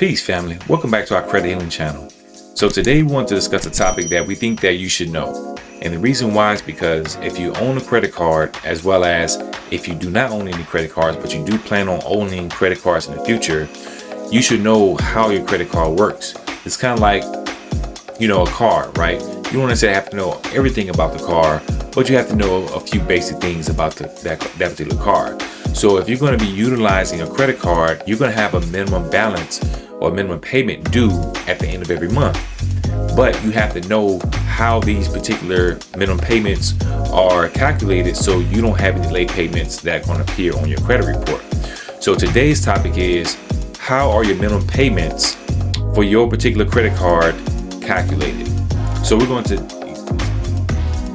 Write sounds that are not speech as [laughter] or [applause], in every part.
Peace family, welcome back to our credit healing channel. So today we want to discuss a topic that we think that you should know. And the reason why is because if you own a credit card as well as if you do not own any credit cards but you do plan on owning credit cards in the future, you should know how your credit card works. It's kind of like, you know, a car, right? You don't necessarily have to know everything about the car, but you have to know a few basic things about the, that, that particular car. So if you're going to be utilizing a credit card, you're going to have a minimum balance or minimum payment due at the end of every month. But you have to know how these particular minimum payments are calculated so you don't have any late payments that are going to appear on your credit report. So today's topic is how are your minimum payments for your particular credit card calculated? So we're going to,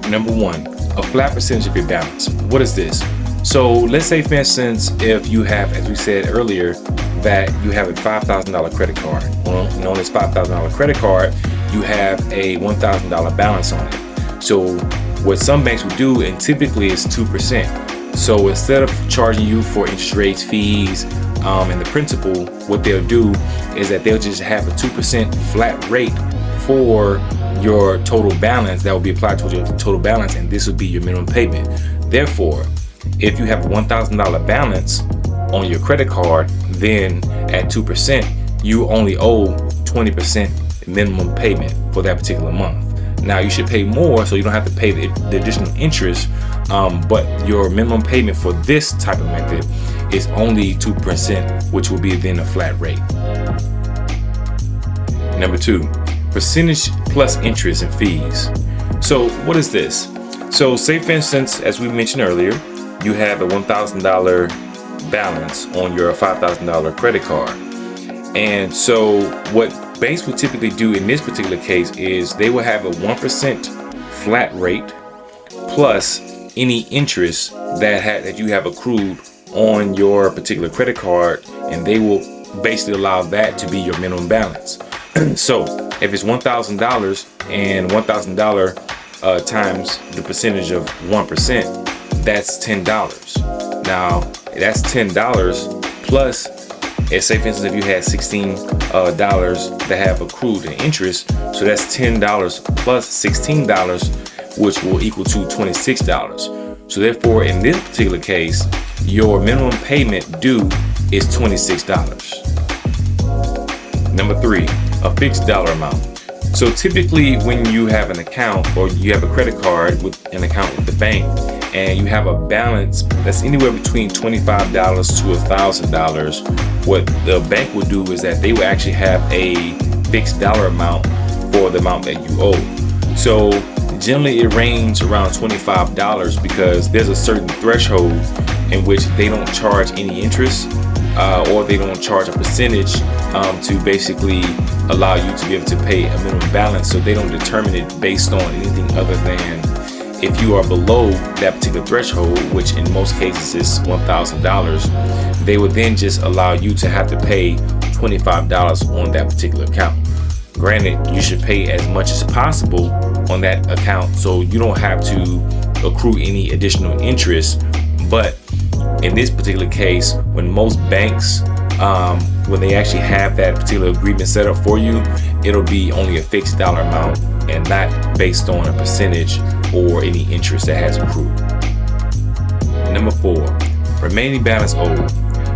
number one, a flat percentage of your balance. What is this? So let's say for instance, if you have, as we said earlier, that you have a $5,000 credit card, Well, known as $5,000 credit card, you have a $1,000 balance on it. So what some banks will do, and typically is 2%. So instead of charging you for interest rates, fees, um, and the principal, what they'll do is that they'll just have a 2% flat rate for your total balance that will be applied to your total balance and this will be your minimum payment. Therefore, if you have a $1,000 balance on your credit card, then at 2%, you only owe 20% minimum payment for that particular month. Now you should pay more so you don't have to pay the, the additional interest, um, but your minimum payment for this type of method is only 2%, which will be then a flat rate. Number two, percentage plus interest and fees. So what is this? So say for instance, as we mentioned earlier, you have a $1,000 balance on your $5,000 credit card. And so what banks would typically do in this particular case is they will have a 1% flat rate plus any interest that that you have accrued on your particular credit card and they will basically allow that to be your minimum balance. [clears throat] so if it's $1,000 and $1,000 uh, times the percentage of 1%, that's $10. Now, that's $10 plus, let's say for instance, if you had $16 uh, that have accrued in interest, so that's $10 plus $16, which will equal to $26. So therefore, in this particular case, your minimum payment due is $26. Number three, a fixed dollar amount. So typically when you have an account or you have a credit card with an account with the bank, and you have a balance that's anywhere between $25 to $1,000, what the bank will do is that they will actually have a fixed dollar amount for the amount that you owe. So generally it ranges around $25 because there's a certain threshold in which they don't charge any interest uh, or they don't charge a percentage um, to basically allow you to be able to pay a minimum balance so they don't determine it based on anything other than if you are below that particular threshold, which in most cases is $1,000, they would then just allow you to have to pay $25 on that particular account. Granted, you should pay as much as possible on that account so you don't have to accrue any additional interest. But in this particular case, when most banks um, when they actually have that particular agreement set up for you, it'll be only a fixed dollar amount and not based on a percentage or any interest that has accrued. Number four, remaining balance owed.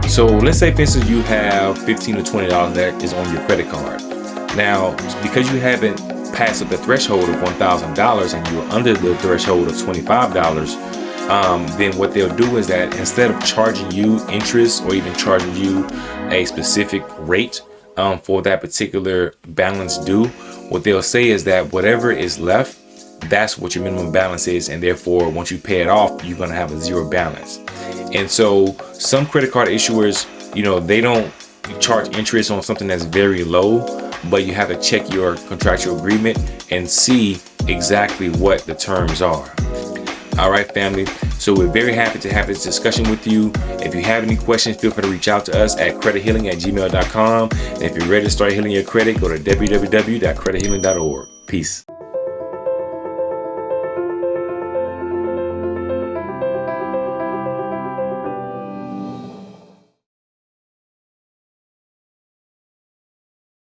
So let's say for instance you have 15 to $20 that is on your credit card. Now, because you haven't passed the threshold of $1,000 and you're under the threshold of $25, um, then what they'll do is that instead of charging you interest or even charging you a specific rate um, for that particular balance due, what they'll say is that whatever is left that's what your minimum balance is and therefore once you pay it off you're going to have a zero balance. And so some credit card issuers you know they don't charge interest on something that's very low but you have to check your contractual agreement and see exactly what the terms are all right family. So we're very happy to have this discussion with you. If you have any questions feel free to reach out to us at credithealing at gmail.com and if you're ready to start healing your credit go to www.credithealing.org peace